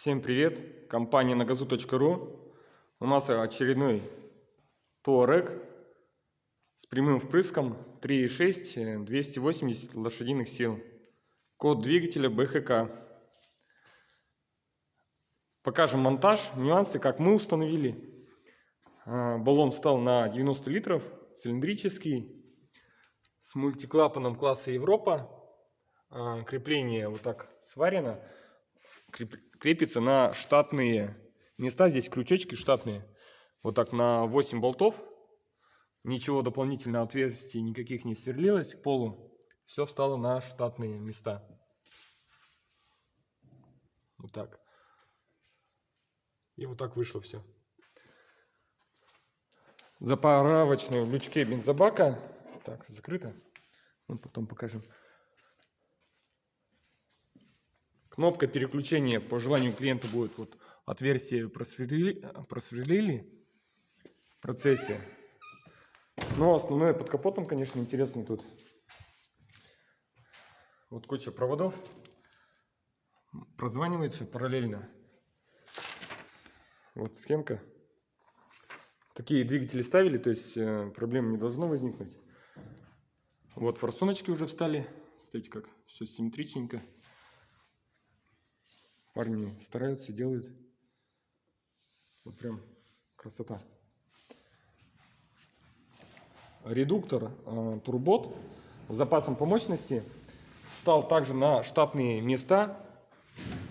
Всем привет! Компания нагазу.ру У нас очередной Touareg с прямым впрыском 3.6 280 лошадиных сил. Код двигателя БХК. Покажем монтаж, нюансы, как мы установили. А, баллон стал на 90 литров, цилиндрический, с мультиклапаном класса Европа. А, крепление вот так сварено крепится на штатные места. Здесь крючочки штатные. Вот так на 8 болтов. Ничего дополнительно отверстий никаких не сверлилось к полу. Все встало на штатные места. Вот так. И вот так вышло все. Заправочные в лючке бензобака. Так, закрыто. Мы потом покажем. Кнопка переключения по желанию клиента будет вот отверстие просверлили, просверлили в процессе. Но основное под капотом, конечно, интересно тут. Вот куча проводов. Прозванивается параллельно. Вот схемка. Такие двигатели ставили, то есть э, проблем не должно возникнуть. Вот форсуночки уже встали. Смотрите, как все симметричненько. Парни стараются, делают. Вот прям красота. Редуктор э, турбот с запасом по мощности встал также на штатные места.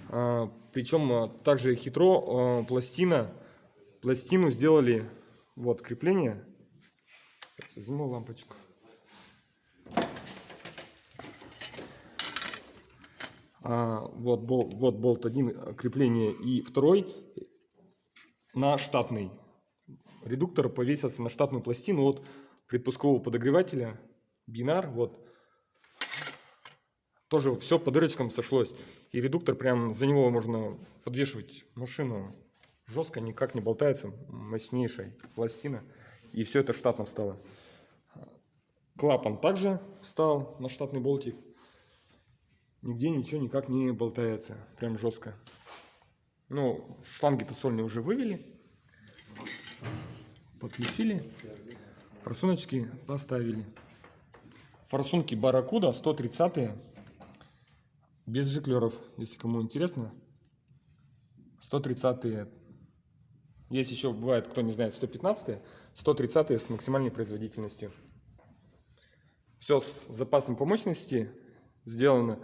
Э, причем э, также хитро э, пластина, пластину сделали вот крепление. Сейчас возьму лампочку. Вот, болт, вот болт один крепление и второй на штатный. Редуктор повесился на штатную пластину от предпускового подогревателя. Бинар, вот. Тоже все по дырочкам сошлось. И редуктор прям за него можно подвешивать машину. Жестко, никак не болтается. Мощнейшая пластина. И все это штатно встало. Клапан также встал на штатный болтик. Нигде ничего никак не болтается. Прям жестко. Ну, шланги-то сольные уже вывели. Подключили. Форсуночки поставили. Форсунки Барракуда 130 -е. Без жиклеров, если кому интересно. 130 -е. Есть еще, бывает, кто не знает, 115 -е. 130 с максимальной производительностью. Все с запасом по мощности сделано.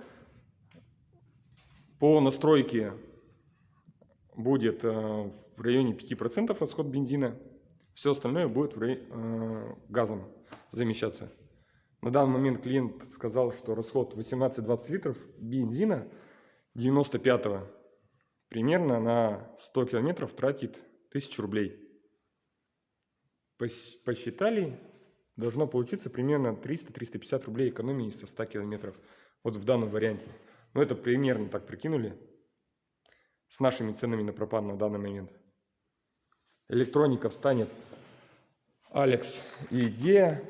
По настройке будет э, в районе 5% расход бензина. Все остальное будет э, газом замещаться. На данный момент клиент сказал, что расход 18-20 литров бензина 95-го примерно на 100 километров тратит 1000 рублей. Посчитали, должно получиться примерно 300-350 рублей экономии со 100 километров. Вот в данном варианте. Ну, это примерно так прикинули. С нашими ценами на пропан на данный момент. Электроника встанет Алекс и Идея.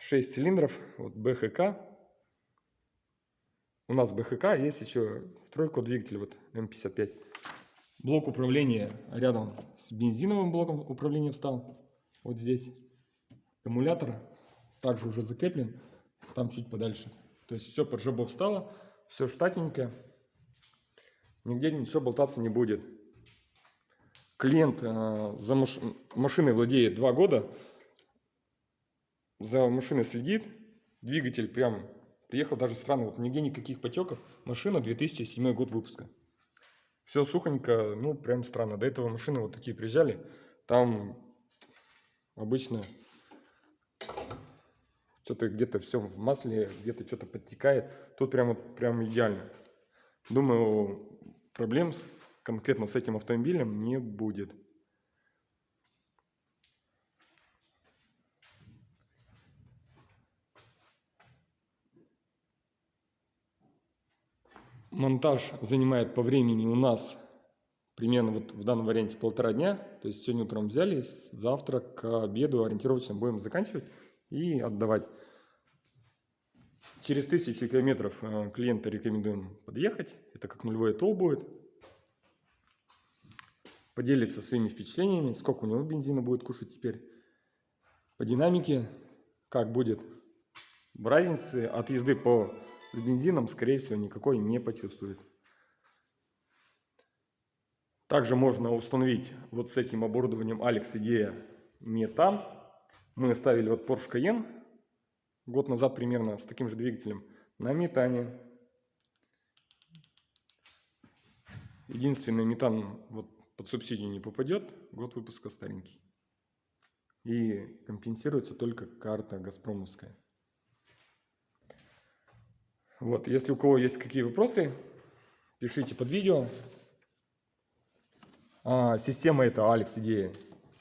6 цилиндров. Вот БХК. У нас БХК, есть еще тройку двигатель, вот М55. Блок управления рядом с бензиновым блоком управления встал. Вот здесь. Эмулятор также уже закреплен. Там чуть подальше. То есть все под жабо встало. Все штатненько. Нигде ничего болтаться не будет. Клиент э, за маш... машиной владеет два года. За машиной следит. Двигатель прям приехал даже странно. Вот нигде никаких потеков. Машина 2007 год выпуска. Все сухонько, ну прям странно. До этого машины вот такие приезжали. Там обычно что-то где-то все в масле, где-то что-то подтекает. Тут прям, вот, прям идеально. Думаю, проблем с, конкретно с этим автомобилем не будет. Монтаж занимает по времени у нас примерно вот в данном варианте полтора дня. То есть сегодня утром взяли, завтра к обеду ориентировочно будем заканчивать и отдавать. Через тысячу километров э, клиента рекомендуем подъехать. Это как нулевой тол будет. поделится своими впечатлениями, сколько у него бензина будет кушать теперь, по динамике, как будет. Разницы от езды по с бензином, скорее всего, никакой не почувствует. Также можно установить вот с этим оборудованием Alex Idea метан. Мы ставили вот Porsche Cayenne год назад примерно с таким же двигателем на метане. Единственный метан вот под субсидию не попадет, год выпуска старенький. И компенсируется только карта Газпромовская. Вот, если у кого есть какие вопросы, пишите под видео. А, система эта Alex идея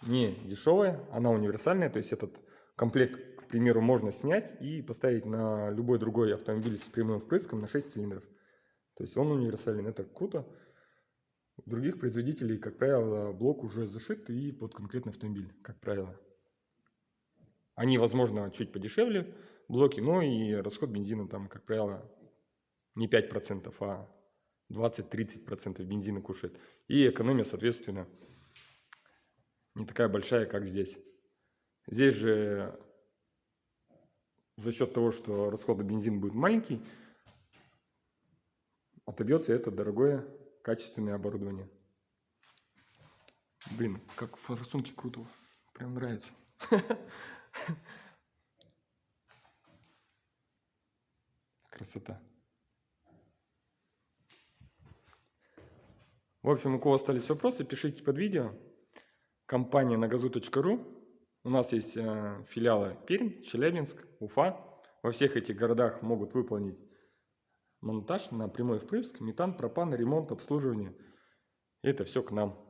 не дешевая, она универсальная, то есть этот комплект, к примеру, можно снять и поставить на любой другой автомобиль с прямым впрыском на 6 цилиндров. То есть он универсален, это круто. У других производителей, как правило, блок уже зашит и под конкретный автомобиль, как правило. Они, возможно, чуть подешевле, блоки, но и расход бензина там, как правило, не 5%, а 20-30% бензина кушает. И экономия, соответственно, не такая большая, как здесь. Здесь же за счет того, что расход бензина будет маленький, отобьется это дорогое качественное оборудование. Блин, как форсунки круто. Прям нравится. Красота. В общем, у кого остались вопросы, пишите под видео. Компания нагазу.ру. У нас есть э, филиалы Пермь, Челябинск, Уфа. Во всех этих городах могут выполнить монтаж на прямой впрыск, метан, пропан, ремонт, обслуживание. Это все к нам.